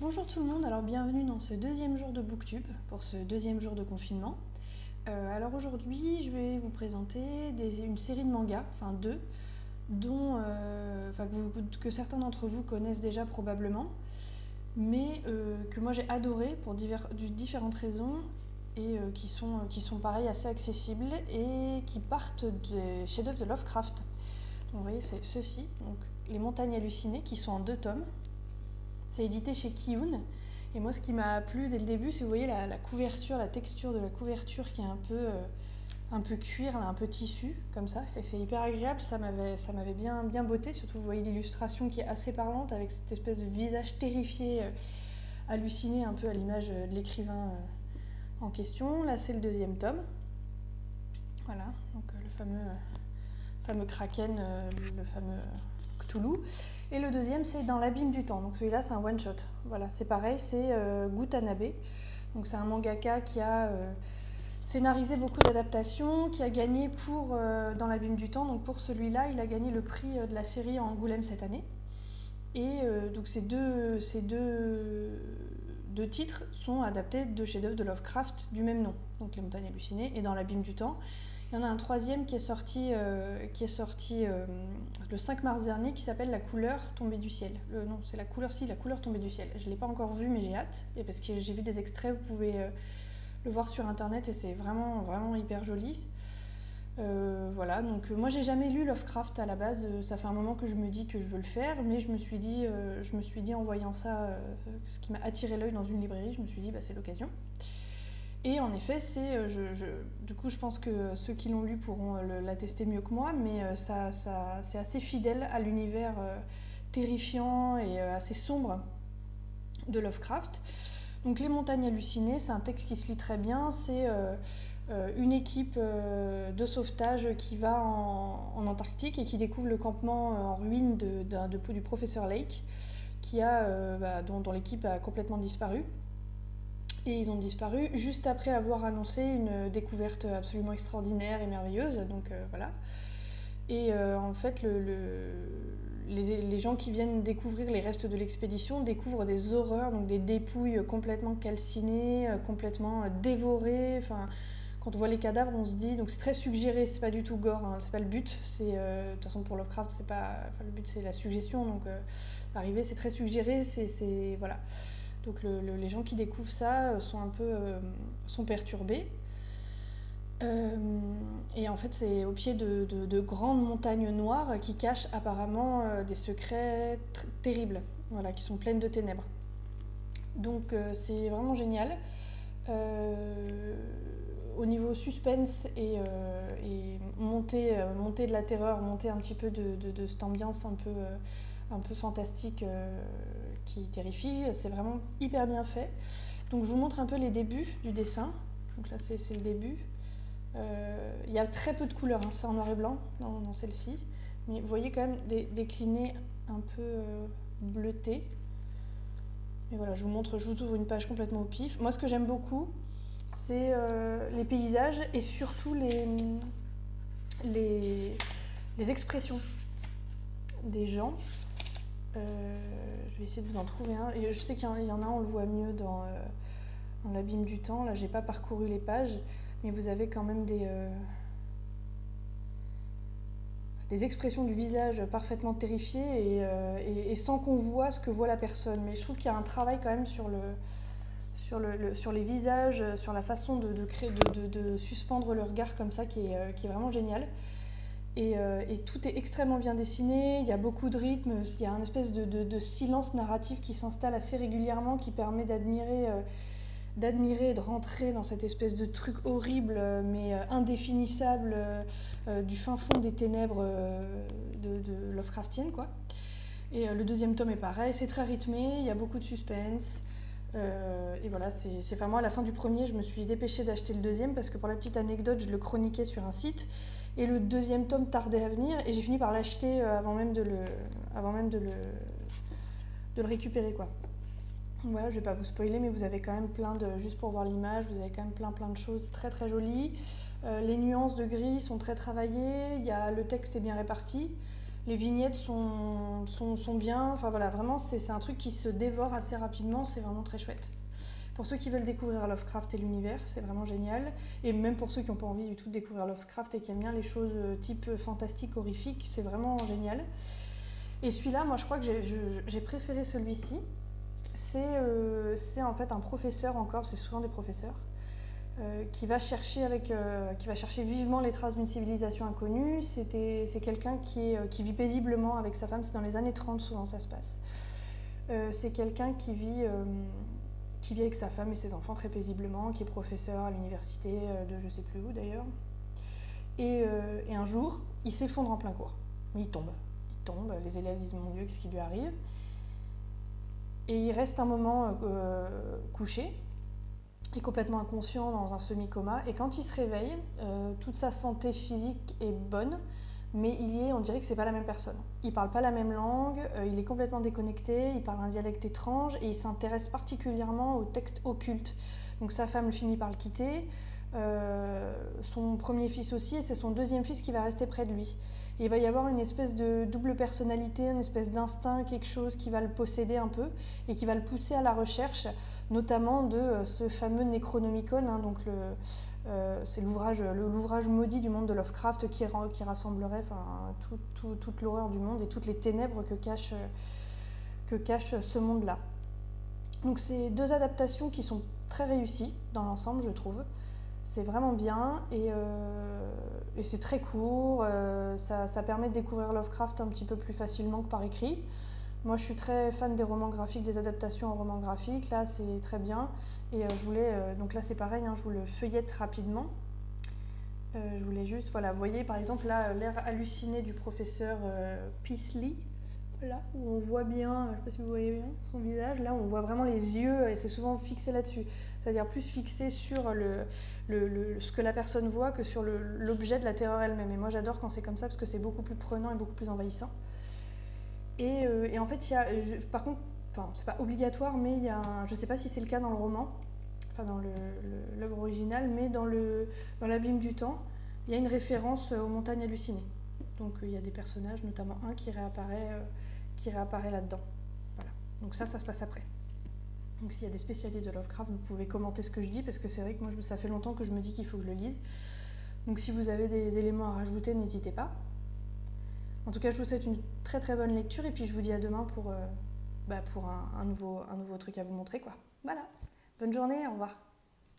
Bonjour tout le monde, alors bienvenue dans ce deuxième jour de Booktube, pour ce deuxième jour de confinement. Euh, alors aujourd'hui, je vais vous présenter une série de mangas, enfin deux, dont, euh, que, certains d'entre vous connaissent déjà probablement, mais euh, que moi j'ai adoré pour différentes raisons et qui, sont, qui pareil assez accessibles et qui partent des chefs-d'œuvre de Lovecraft. Vous voyez, c'est ceux-ci, donc Les Montagnes Hallucinées, qui sont en deux tomes, c'est édité chez Kiyun. Et moi, ce qui m'a plu dès le début, c'est vous voyez la, couverture, la texture de la couverture qui est un peu, euh, un peu cuir, un peu tissu, comme ça. Et c'est hyper agréable, ça m'avait bien, bien botté. Surtout, vous voyez l'illustration qui est assez parlante avec cette espèce de visage terrifié, euh, halluciné, un peu à l'image de l'écrivain euh, en question. Là, c'est le deuxième tome. Voilà, donc le fameux, fameux Kraken, le fameux Cthulhu. Et le deuxième, c'est Dans l'abîme du temps. Donc celui-là, c'est un one-shot. Voilà, c'est pareil, c'est euh, Gutanabe. Donc c'est un mangaka qui a euh, scénarisé beaucoup d'adaptations, qui a gagné pour euh, Dans l'abîme du temps. Donc pour celui-là, il a gagné le prix de la série en Angoulême cette année. Et donc ces deux, ces deux, deux titres sont adaptés de chefs-d'œuvre de Lovecraft du même nom. Donc Les montagnes hallucinées et Dans l'abîme du temps. Il y en a un troisième qui est sorti, euh, qui est sorti euh, le 5 mars dernier qui s'appelle La couleur tombée du ciel. Le, non, c'est la couleur, si, La couleur tombée du ciel. Je ne l'ai pas encore vu, mais j'ai hâte. Et parce que j'ai vu des extraits, vous pouvez euh, le voir sur internet et c'est vraiment, vraiment hyper joli. Voilà, donc moi j'ai jamais lu Lovecraft à la base, ça fait un moment que je me dis que je veux le faire, mais je me suis dit, je me suis dit en voyant ça, ce qui m'a attiré l'œil dans une librairie, je me suis dit bah, c'est l'occasion. Et en effet, c'est, euh, je, du coup, je pense que ceux qui l'ont lu pourront euh, l'attester mieux que moi, mais euh, ça, ça c'est assez fidèle à l'univers terrifiant et assez sombre de Lovecraft. Donc Les Montagnes Hallucinées, c'est un texte qui se lit très bien. C'est une équipe de sauvetage qui va en, Antarctique et qui découvre le campement en ruine de, du professeur Lake, qui a, bah, dont l'équipe a complètement disparu et ils ont disparu juste après avoir annoncé une découverte absolument extraordinaire et merveilleuse. Donc euh, voilà. Et euh, en fait, le, les, gens qui viennent découvrir les restes de l'expédition découvrent des horreurs, donc des dépouilles complètement calcinées, euh, complètement dévorées. Enfin, on voit les cadavres, on se dit donc c'est très suggéré, c'est pas du tout gore, hein, c'est pas le but. C'est de toute façon pour Lovecraft, c'est pas le but, c'est la suggestion. Donc l'arrivée, c'est très suggéré, c'est voilà. Donc les gens qui découvrent ça euh, sont un peu euh, sont perturbés. Euh, et en fait, c'est au pied de, grandes montagnes noires qui cachent apparemment des secrets terribles, voilà, qui sont pleines de ténèbres. Donc c'est vraiment génial. Au niveau suspense et, et montée, de la terreur, monter un petit peu de, cette ambiance un peu, peu fantastique qui terrifie. C'est vraiment hyper bien fait. Donc je vous montre un peu les débuts du dessin. Donc là c'est le début. Euh, il y a très peu de couleurs, hein. c'est en noir et blanc dans, celle-ci. Mais vous voyez quand même des déclinés un peu euh, bleutés. Et voilà, je vous montre, je vous ouvre une page complètement au pif. Moi ce que j'aime beaucoup, c'est euh, les paysages et surtout les, les, les expressions des gens. Euh, je vais essayer de vous en trouver un. Je sais qu'il y en a, on le voit mieux dans, euh, l'abîme du temps. Là, j'ai pas parcouru les pages, mais vous avez quand même des, des expressions du visage parfaitement terrifiées et, sans qu'on voit ce que voit la personne. Mais je trouve qu'il y a un travail quand même sur, le, sur, le, sur les visages, sur la façon de, suspendre le regard comme ça qui est, est vraiment génial. Euh, et, tout est extrêmement bien dessiné, il y a beaucoup de rythme, il y a un espèce de, silence narratif qui s'installe assez régulièrement, qui permet d'admirer, euh, de rentrer dans cette espèce de truc horrible euh, mais indéfinissable du fin fond des ténèbres de, de. Quoi. Et le deuxième tome est pareil, c'est très rythmé, il y a beaucoup de suspense. Et voilà, c'est moi à la fin du premier, je me suis dépêchée d'acheter le deuxième parce que pour la petite anecdote, je le chroniquais sur un site et le deuxième tome tardait à venir et j'ai fini par l'acheter euh, avant même de le, avant même de le, de le récupérer. Quoi. Voilà, je vais pas vous spoiler, mais vous avez quand même plein de, juste pour voir l'image, vous avez quand même plein plein de choses très très jolies. Euh, les nuances de gris sont très travaillées, il y a, le texte est bien réparti. Les vignettes sont, sont, sont bien. Enfin voilà, vraiment, c'est un truc qui se dévore assez rapidement. C'est vraiment très chouette. Pour ceux qui veulent découvrir Lovecraft et l'univers, c'est vraiment génial. Et même pour ceux qui n'ont pas envie du tout de découvrir Lovecraft et qui aiment bien les choses euh, type fantastique, horrifique, c'est vraiment génial. Et celui-là, moi je crois que j'ai préféré celui-ci. Euh, c'est en fait un professeur encore, c'est souvent des professeurs, euh, qui, va chercher avec, qui va chercher vivement les traces d'une civilisation inconnue. C'est quelqu'un qui, qui, vit paisiblement avec sa femme, c'est dans les années 30 souvent ça se passe. c'est quelqu'un qui vit qui vit avec sa femme et ses enfants très paisiblement, qui est professeur à l'université euh, de je sais plus où d'ailleurs. Euh, et, un jour, il s'effondre en plein cours. Il tombe. Il tombe, les élèves disent mon Dieu, qu'est-ce qui lui arrive? Et il reste un moment euh, couché, et complètement inconscient dans un semi-coma. Et quand il se réveille, toute sa santé physique est bonne, mais il y est, on dirait que c'est pas la même personne. Il parle pas la même langue, euh, il est complètement déconnecté, il parle un dialecte étrange et il s'intéresse particulièrement aux textes occultes. Donc sa femme finit par le quitter, euh, son premier fils aussi, et c'est son deuxième fils qui va rester près de lui. Il va y avoir une espèce de double personnalité, une espèce d'instinct, quelque chose qui va le posséder un peu et qui va le pousser à la recherche, notamment de euh, ce fameux Necronomicon, hein, donc euh, c'est l'ouvrage, maudit du monde de Lovecraft qui, rassemblerait toute l'horreur du monde et toutes les ténèbres que cache ce monde-là. Donc c'est deux adaptations qui sont très réussies dans l'ensemble, je trouve. C'est vraiment bien et, euh, c'est très court. Euh, ça, permet de découvrir Lovecraft un petit peu plus facilement que par écrit. Moi, je suis très fan des romans graphiques, des adaptations en romans graphiques. Là, c'est très bien. Et euh, je voulais, donc là, c'est pareil, hein, je vous le feuillette rapidement. Je voulais juste, voilà, vous voyez par exemple là, l'air halluciné du professeur Peasley, là, où on voit bien, je sais pas si vous voyez bien son visage, là, on voit vraiment les yeux, et c'est souvent fixé là-dessus. C'est-à-dire plus fixé sur le, le, ce que la personne voit que sur l'objet de la terreur elle-même. Et moi, j'adore quand c'est comme ça, parce que c'est beaucoup plus prenant et beaucoup plus envahissant. Euh, et, en fait, y a, par contre, enfin, c'est pas obligatoire, mais il y a, je sais pas si c'est le cas dans le roman, enfin dans l'œuvre originale, mais dans le dans l'abîme du temps, il y a une référence aux montagnes hallucinées. Donc il y a des personnages, notamment un qui réapparaît, euh, réapparaît là-dedans. Voilà. Donc ça, ça se passe après. Donc s'il y a des spécialistes de Lovecraft, vous pouvez commenter ce que je dis, parce que c'est vrai que moi, ça fait longtemps que je me dis qu'il faut que je le lise. Donc si vous avez des éléments à rajouter, n'hésitez pas. En tout cas, je vous souhaite une très très bonne lecture et puis je vous dis à demain pour, euh, bah, pour un, nouveau, un nouveau truc à vous montrer. Quoi. Voilà. Bonne journée, au revoir.